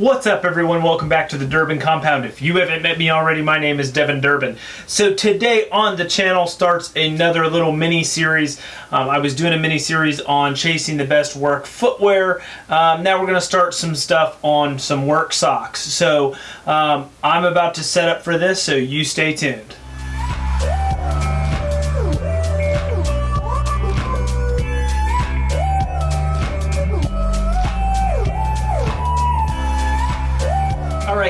What's up everyone? Welcome back to the Durbin Compound. If you haven't met me already, my name is Devin Durbin. So today on the channel starts another little mini series. Um, I was doing a mini series on chasing the best work footwear. Um, now we're going to start some stuff on some work socks. So um, I'm about to set up for this, so you stay tuned.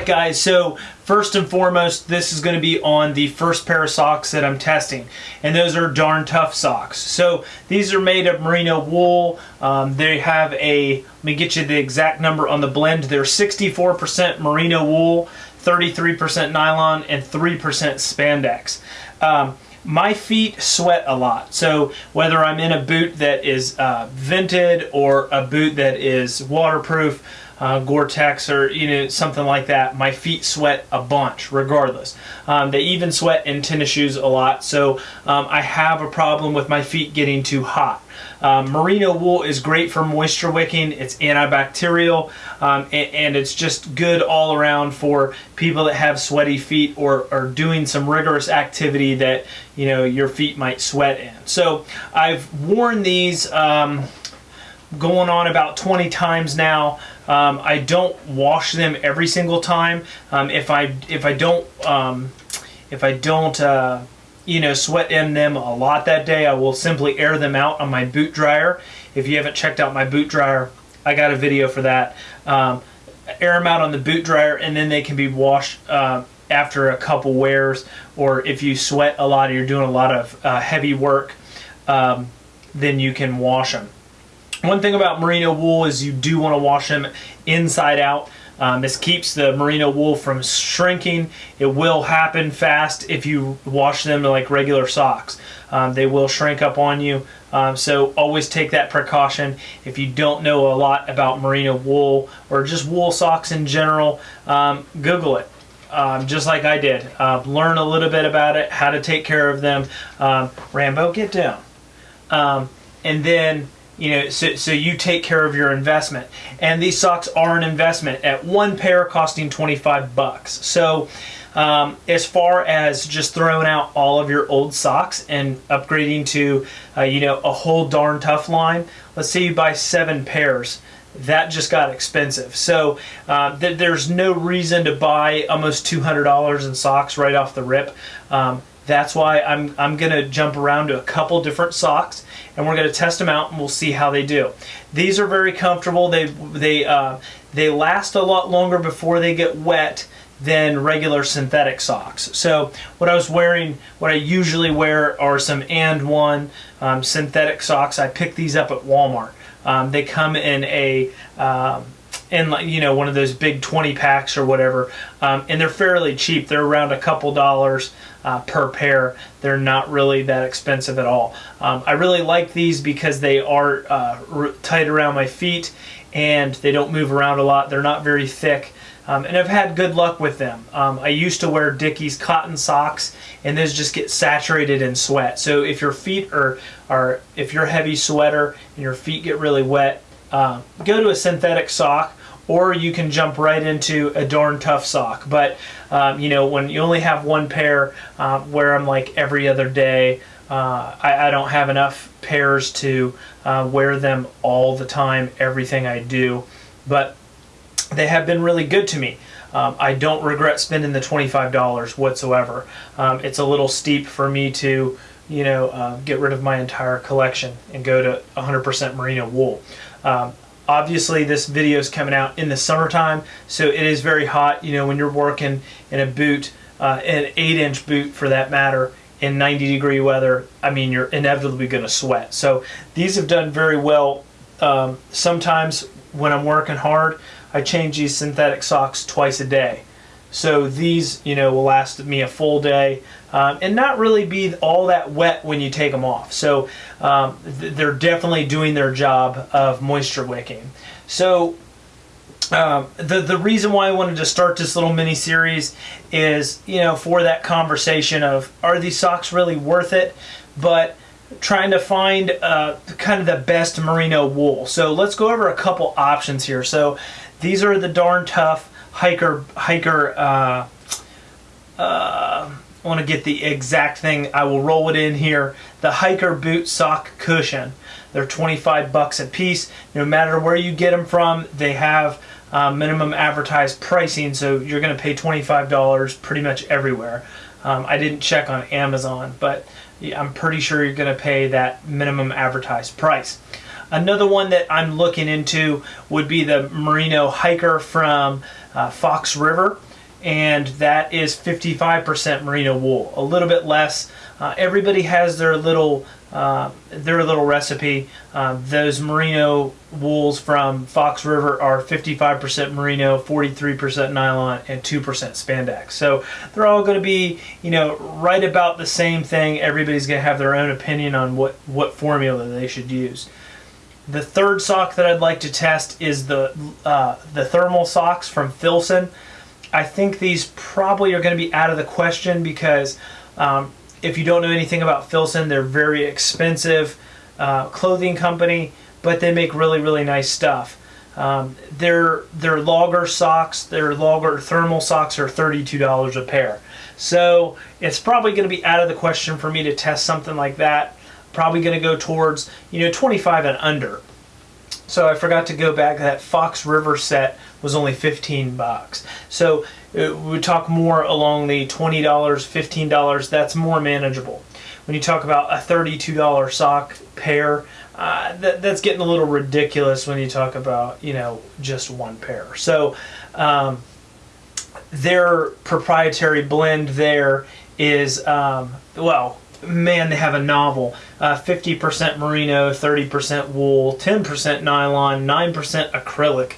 Guys, so first and foremost, this is going to be on the first pair of socks that I'm testing. And those are darn tough socks. So these are made of merino wool. Um, they have a, let me get you the exact number on the blend. They're 64% merino wool, 33% nylon, and 3% spandex. Um, my feet sweat a lot. So whether I'm in a boot that is uh, vented or a boot that is waterproof, uh, Gore-Tex or you know something like that, my feet sweat a bunch regardless. Um, they even sweat in tennis shoes a lot, so um, I have a problem with my feet getting too hot. Um, merino wool is great for moisture wicking. It's antibacterial um, and, and, it's just good all around for people that have sweaty feet or are doing some rigorous activity that you know your feet might sweat in. So I've worn these um, going on about 20 times now. Um, I don't wash them every single time. Um, if I if I don't um, if I don't uh, you know sweat in them a lot that day, I will simply air them out on my boot dryer. If you haven't checked out my boot dryer, I got a video for that. Um, air them out on the boot dryer, and then they can be washed. Uh, after a couple wears, or if you sweat a lot or you're doing a lot of uh, heavy work, um, then you can wash them. One thing about merino wool is you do want to wash them inside out. Um, this keeps the merino wool from shrinking. It will happen fast if you wash them like regular socks. Um, they will shrink up on you. Um, so always take that precaution. If you don't know a lot about merino wool or just wool socks in general, um, Google it. Um, just like I did. Uh, learn a little bit about it, how to take care of them. Um, Rambo, get down. and then you know so, so you take care of your investment and these socks are an investment at one pair costing 25 bucks so um, as far as just throwing out all of your old socks and upgrading to uh, you know a whole darn tough line let's say you buy seven pairs that just got expensive. So uh, th there's no reason to buy almost $200 in socks right off the rip. Um, that's why I'm, I'm going to jump around to a couple different socks and we're going to test them out and we'll see how they do. These are very comfortable. They, they, uh, they last a lot longer before they get wet than regular synthetic socks. So what I was wearing, what I usually wear are some AND1 um, synthetic socks. I picked these up at Walmart. Um, they come in a um, in like you know one of those big 20 packs or whatever um, and they're fairly cheap they're around a couple dollars uh, per pair they're not really that expensive at all um, I really like these because they are uh, tight around my feet and they don't move around a lot they're not very thick um, and I've had good luck with them. Um, I used to wear Dickies cotton socks and those just get saturated in sweat. So if your feet are, are if you're a heavy sweater and your feet get really wet, uh, go to a synthetic sock or you can jump right into a darn tough sock. But um, you know, when you only have one pair, uh, wear them like every other day. Uh, I, I, don't have enough pairs to uh, wear them all the time, everything I do. But they have been really good to me. Um, I don't regret spending the $25 whatsoever. Um, it's a little steep for me to, you know, uh, get rid of my entire collection and go to 100% merino wool. Um, Obviously, this video is coming out in the summertime, so it is very hot. You know, when you're working in a boot, uh, an 8-inch boot for that matter, in 90 degree weather, I mean, you're inevitably going to sweat. So these have done very well. Um, sometimes when I'm working hard, I change these synthetic socks twice a day. So these, you know, will last me a full day um, and not really be all that wet when you take them off. So um, th they're definitely doing their job of moisture wicking. So um, the the reason why I wanted to start this little mini series is you know for that conversation of are these socks really worth it, but trying to find uh, kind of the best merino wool. So let's go over a couple options here. So these are the darn tough hiker hiker. Uh, uh, I want to get the exact thing. I will roll it in here. The hiker boot sock cushion. They're 25 bucks a piece. No matter where you get them from, they have uh, minimum advertised pricing, so you're going to pay $25 pretty much everywhere. Um, I didn't check on Amazon, but I'm pretty sure you're going to pay that minimum advertised price. Another one that I'm looking into would be the Merino Hiker from uh, Fox River and that is 55% merino wool, a little bit less. Uh, everybody has their little uh, their little recipe. Uh, those merino wools from Fox River are 55% merino, 43% nylon, and 2% spandex. So they're all going to be, you know, right about the same thing. Everybody's going to have their own opinion on what what formula they should use. The third sock that I'd like to test is the uh, the thermal socks from Filson. I think these probably are going to be out of the question because um, if you don't know anything about Filson, they're very expensive uh, clothing company, but they make really really nice stuff. Um, their their logger socks, their logger thermal socks are thirty-two dollars a pair. So it's probably going to be out of the question for me to test something like that. Probably going to go towards you know 25 and under. So I forgot to go back. That Fox River set was only 15 bucks. So uh, we talk more along the $20, $15. That's more manageable. When you talk about a $32 sock pair, uh, that, that's getting a little ridiculous when you talk about you know just one pair. So um, their proprietary blend there is um, well man, they have a novel. Uh, 50% merino, 30% wool, 10% nylon, 9% acrylic,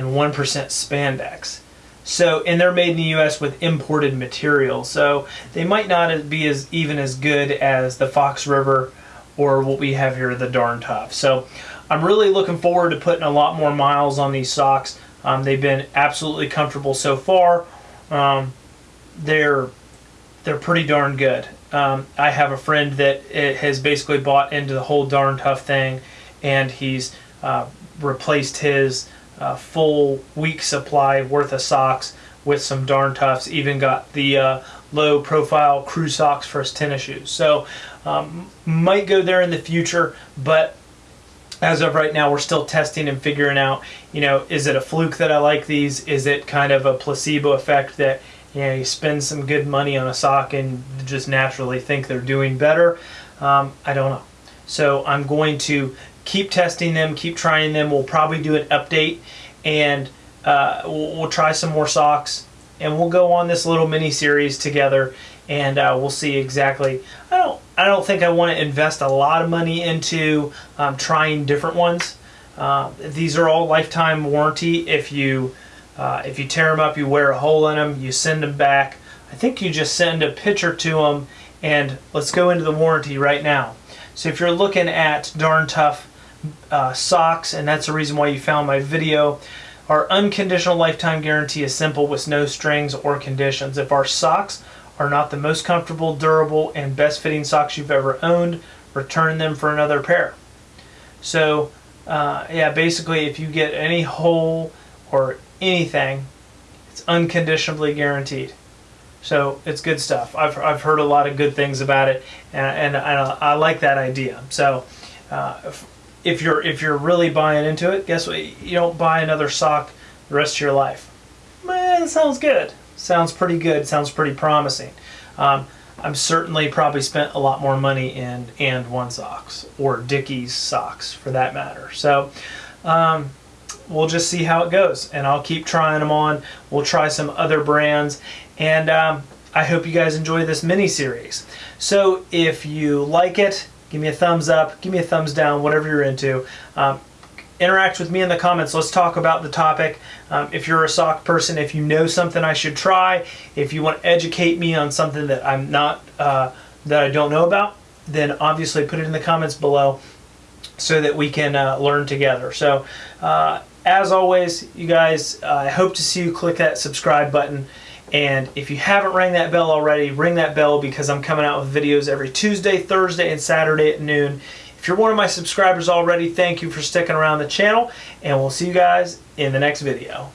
and 1% spandex. So, and they're made in the U.S. with imported material, so they might not be as even as good as the Fox River or what we have here, the Darn Tough. So, I'm really looking forward to putting a lot more miles on these socks. Um, they've been absolutely comfortable so far. Um, they're they're pretty darn good. Um, I have a friend that has basically bought into the whole darn tough thing, and he's uh, replaced his uh, full week supply worth of socks with some darn toughs. Even got the uh, low profile crew socks for his tennis shoes. So um, might go there in the future, but as of right now, we're still testing and figuring out. You know, is it a fluke that I like these? Is it kind of a placebo effect that you know, you spend some good money on a sock and just naturally think they're doing better. Um, I don't know. So I'm going to keep testing them, keep trying them. We'll probably do an update and uh, we'll, we'll, try some more socks and we'll go on this little mini series together and uh, we'll see exactly. I don't. I don't think I want to invest a lot of money into um, trying different ones. Uh, these are all lifetime warranty. If you uh, if you tear them up, you wear a hole in them, you send them back. I think you just send a picture to them and let's go into the warranty right now. So if you're looking at Darn Tough uh, socks, and that's the reason why you found my video, our unconditional lifetime guarantee is simple with no strings or conditions. If our socks are not the most comfortable, durable, and best fitting socks you've ever owned, return them for another pair. So uh, yeah, basically if you get any hole or anything, it's unconditionally guaranteed. So it's good stuff. I've, I've heard a lot of good things about it, and, and I, I like that idea. So uh, if, you're if you're really buying into it, guess what? You don't buy another sock the rest of your life. Man, sounds good. Sounds pretty good. Sounds pretty promising. Um, I'm certainly probably spent a lot more money in AND1 socks or Dickies socks for that matter. So. Um, we'll just see how it goes and I'll keep trying them on. We'll try some other brands and um, I hope you guys enjoy this mini series. So if you like it, give me a thumbs up, give me a thumbs down, whatever you're into. Um, interact with me in the comments. Let's talk about the topic. Um, if you're a sock person, if you know something I should try, if you want to educate me on something that I'm not, uh, that I don't know about, then obviously put it in the comments below so that we can uh, learn together. So uh, as always, you guys, I hope to see you click that subscribe button. And if you haven't rang that bell already, ring that bell because I'm coming out with videos every Tuesday, Thursday, and Saturday at noon. If you're one of my subscribers already, thank you for sticking around the channel, and we'll see you guys in the next video.